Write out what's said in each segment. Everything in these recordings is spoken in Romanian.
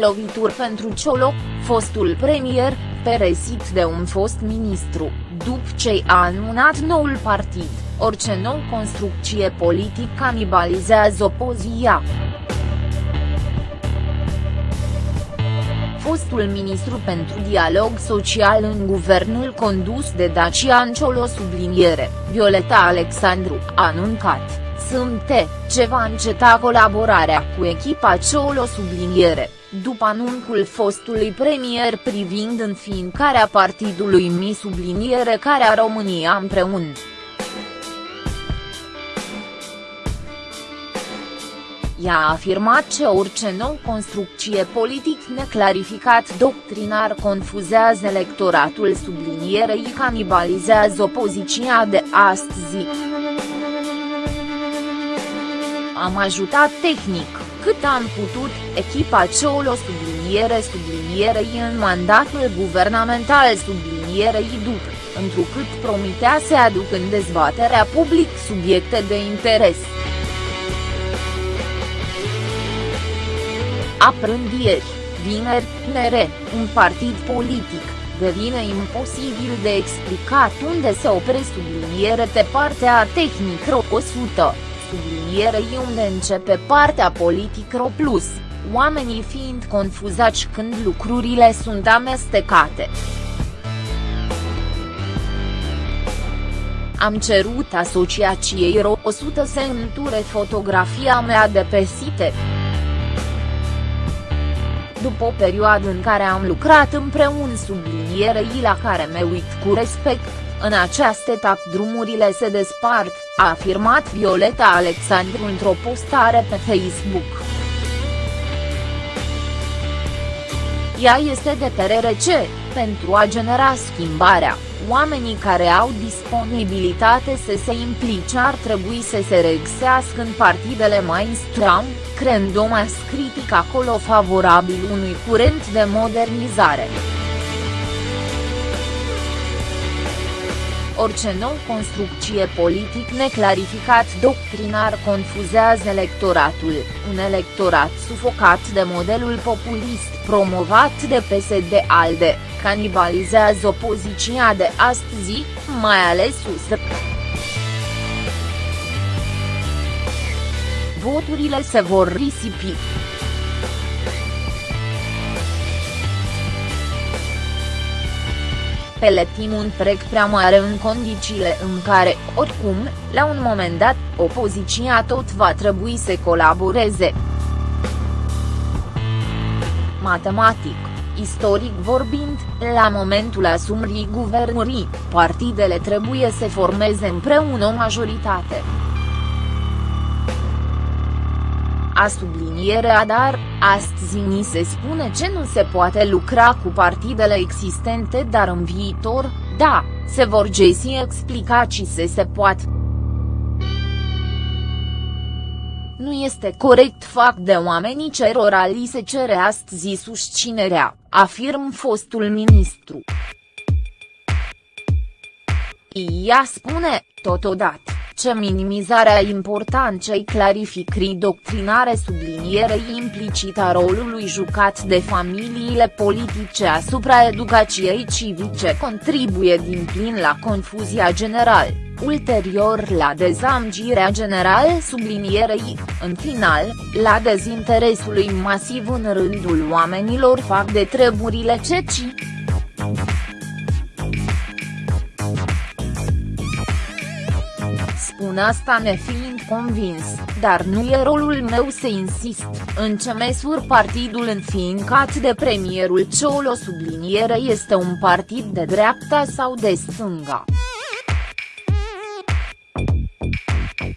Lovituri pentru Ciolo, fostul premier, peresit de un fost ministru, după ce a anunțat noul partid, orice nou construcție politic canibalizează opoziția. fostul ministru pentru dialog social în guvernul condus de Dacian Ciolo subliniere, Violeta Alexandru, a anuncat, sâmbte, ce va înceta colaborarea cu echipa Ciolo subliniere, după anunțul fostului premier privind înființarea partidului Mi subliniere care a România împreună. Ea a afirmat că orice nou construcție politic neclarificat doctrinar confuzează electoratul sublinierei canibalizează opoziția de astăzi. Am ajutat tehnic, cât am putut, echipa Ciolo subliniere sublinierei în mandatul guvernamental sublinierei după, întrucât promitea să aduc în dezbaterea public subiecte de interes. Aprândieri, vineri, mere, un partid politic, devine imposibil de explicat unde se opre subliniere pe partea tehnică 100, sublinierei unde începe partea politică plus, oamenii fiind confuzați când lucrurile sunt amestecate. Am cerut asociației RO 100 să înture fotografia mea de pe site. După o perioadă în care am lucrat împreună sublinierei la care mă uit cu respect, în această etapă drumurile se despart, a afirmat Violeta Alexandru într-o postare pe Facebook. Ea este de părere ce, pentru a genera schimbarea, oamenii care au disponibilitate să se implice ar trebui să se regăsească în partidele mainstream, creând o mas critic acolo favorabil unui curent de modernizare. Orice nou construcție politic neclarificat doctrinar confuzează electoratul, un electorat sufocat de modelul populist promovat de PSD-ALDE, canibalizează opoziția de astăzi, mai ales USR. Voturile se vor risipi. Peletin un prec prea mare în condițiile în care, oricum, la un moment dat, opoziția tot va trebui să colaboreze. Matematic, istoric vorbind, la momentul asumării guvernării, partidele trebuie să formeze împreună o majoritate. A sublinierea dar, astăzi ni se spune ce nu se poate lucra cu partidele existente dar în viitor, da, se vor găsi explicații se se poate. Nu este corect fac de oamenii cerora li se cere astăzi susținerea, afirm fostul ministru. Ea spune, totodată ce minimizarea importanței clarificării doctrinare sublinierei implicit a rolului jucat de familiile politice asupra educației civice contribuie din plin la confuzia generală, ulterior la dezamgirea generală sublinierei, în final, la dezinteresului masiv în rândul oamenilor fac de treburile ceci. Spun asta nefiind convins, dar nu e rolul meu să insist, în ce măsură partidul înfiincat de premierul Ciolo subliniere este un partid de dreapta sau de stânga.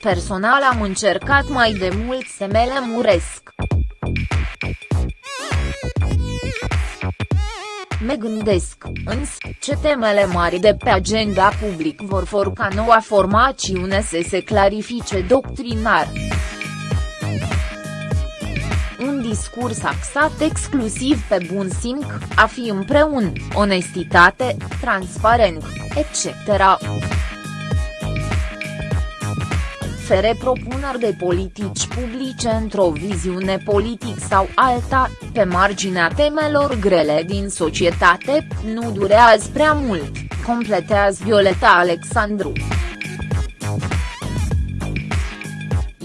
Personal am încercat mai de mult să me lămuresc. Me gândesc, însă, ce temele mari de pe agenda public vor for ca noua formațiune să se clarifice doctrinar. Un discurs axat exclusiv pe bun simț, a fi împreună, onestitate, transparent, etc. ofere propuneri de politici publice într-o viziune politic sau alta, pe marginea temelor grele din societate, nu durează prea mult, completează Violeta Alexandru.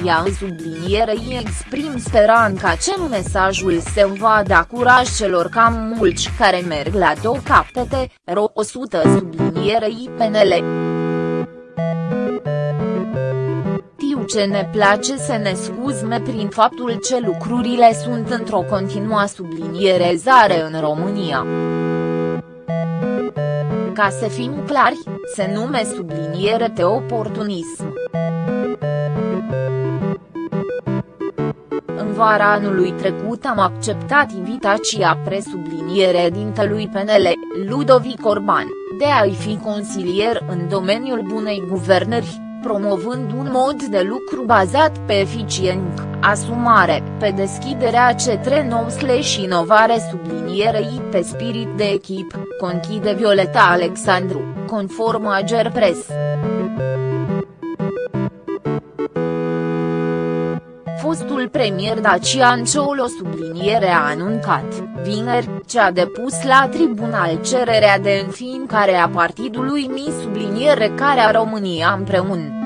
Ea în sublinierei exprim speranța ce mesajul se va da curaj celor cam mulți care merg la două capete, ro 100 sublinierei PNL. Tiu ce ne place să ne scuzme prin faptul ce lucrurile sunt într-o continuă sublinierezare în România. Ca să fim clari, se nume subliniere de oportunism. vara anului trecut am acceptat invitația presubliniere dintelui PNL, Ludovic Orban, de a-i fi consilier în domeniul bunei guvernări, promovând un mod de lucru bazat pe eficient, asumare, pe deschiderea cetre nou slash inovare sublinierei pe spirit de echip, conchide Violeta Alexandru, conform Ager Press. Fostul premier Dacian Ciolo subliniere a anuncat, vineri, ce a depus la tribunal cererea de înființare a partidului Mi subliniere care a România împreună.